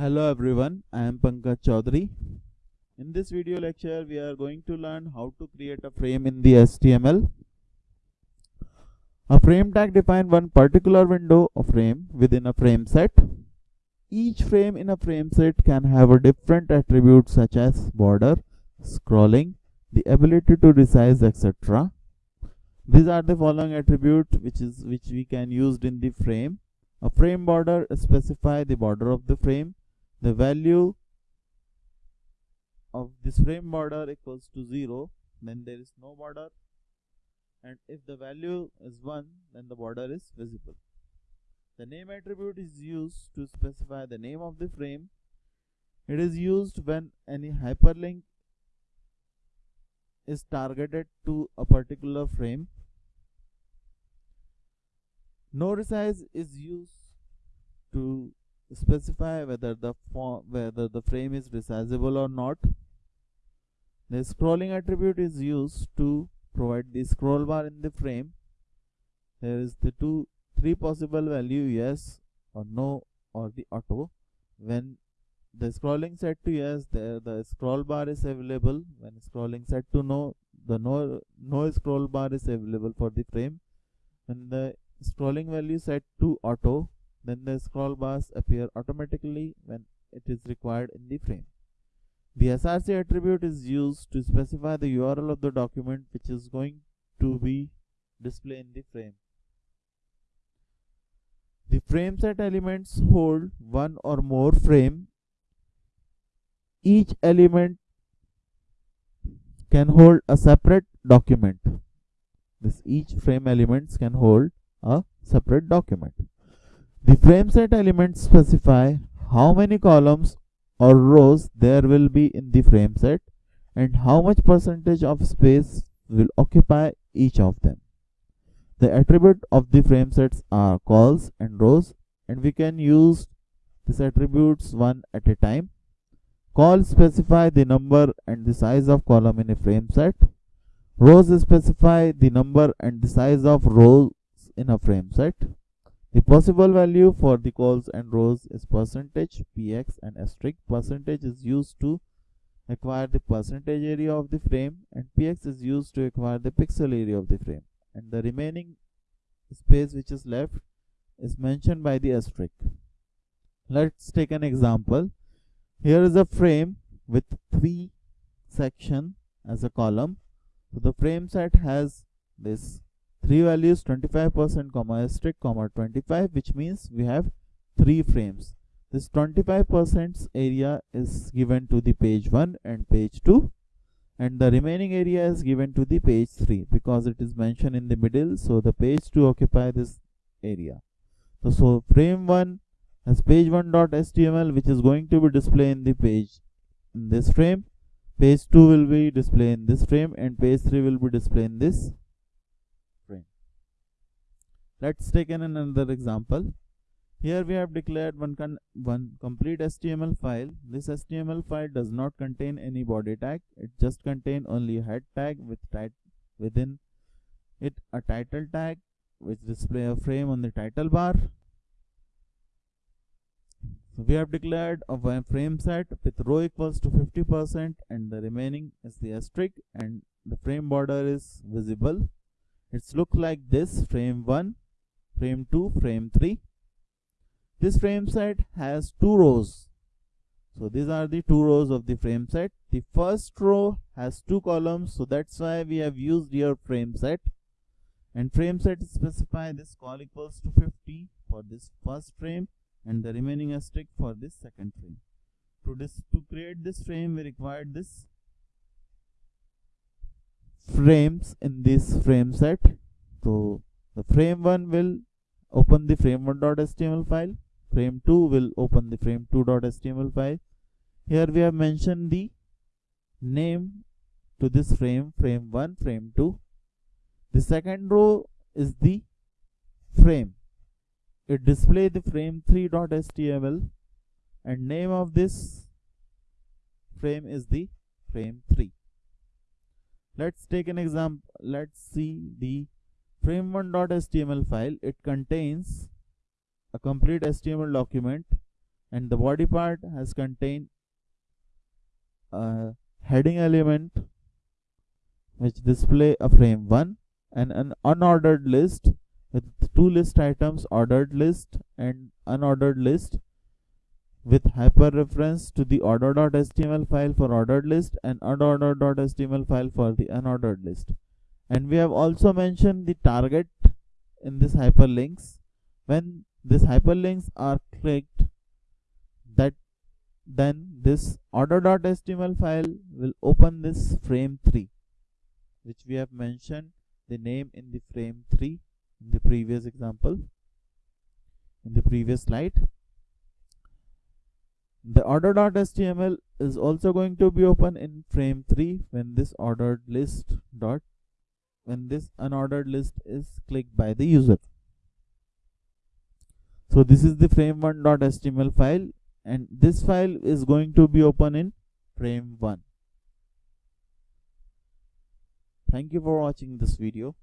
Hello everyone, I am Pankaj Chaudhary. In this video lecture, we are going to learn how to create a frame in the HTML. A frame tag defines one particular window or frame within a frame set. Each frame in a frame set can have a different attributes such as border, scrolling, the ability to resize, etc. These are the following attributes which is which we can use in the frame. A frame border specify the border of the frame. The value of this frame border equals to 0 then there is no border and if the value is 1 then the border is visible. The name attribute is used to specify the name of the frame. It is used when any hyperlink is targeted to a particular frame. No resize is used to specify whether the whether the frame is resizable or not. The scrolling attribute is used to provide the scroll bar in the frame. There is the two three possible value yes or no or the auto when the scrolling set to yes there the scroll bar is available when scrolling set to no the no no scroll bar is available for the frame when the scrolling value set to auto then the scroll bars appear automatically when it is required in the frame the src attribute is used to specify the url of the document which is going to be displayed in the frame the frame set elements hold one or more frame. Each element can hold a separate document. This each frame elements can hold a separate document. The frame set elements specify how many columns or rows there will be in the frame set and how much percentage of space will occupy each of them. The attribute of the frame sets are cols and rows and we can use these attributes one at a time. Col specify the number and the size of column in a frame set. Rows specify the number and the size of rows in a frame set. The possible value for the cols and rows is percentage, px and asterisk. Percentage is used to acquire the percentage area of the frame and px is used to acquire the pixel area of the frame and the remaining space which is left is mentioned by the asterisk. Let's take an example. Here is a frame with three section as a column. So the frame set has this three values 25% comma asterisk comma 25 which means we have three frames. This 25% area is given to the page 1 and page 2 and the remaining area is given to the page 3 because it is mentioned in the middle so the page 2 occupy this area so, so frame 1 has page 1 dot html which is going to be displayed in the page in this frame page 2 will be displayed in this frame and page 3 will be displayed in this let's take an another example here we have declared one, one complete HTML file. This HTML file does not contain any body tag. It just contain only head tag with within it a title tag which display a frame on the title bar. So we have declared a frame set with row equals to 50% and the remaining is the asterisk and the frame border is visible. It's look like this frame 1, frame 2, frame 3 this frame set has two rows. So these are the two rows of the frame set. The first row has two columns. So that's why we have used here frame set. And frame set specify this col equals to 50 for this first frame and the remaining asterisk for this second frame. To this to create this frame we required this frames in this frame set. So the frame 1 will open the frame1.html file. Frame 2 will open the frame2.html file. Here we have mentioned the name to this frame frame 1 frame 2 the second row is the frame. It display the frame3.html and name of this frame is the frame 3 let's take an example. Let's see the frame1.html file it contains a complete HTML document and the body part has contained a heading element which display a frame 1 and an unordered list with two list items ordered list and unordered list with hyperreference to the order.html file for ordered list and unordered.html file for the unordered list and we have also mentioned the target in this hyperlinks. When these hyperlinks are clicked that then this order.html file will open this frame 3 which we have mentioned the name in the frame 3 in the previous example in the previous slide. The order.html is also going to be open in frame 3 when this ordered list dot when this unordered list is clicked by the user. So this is the frame1.html file and this file is going to be open in frame 1 thank you for watching this video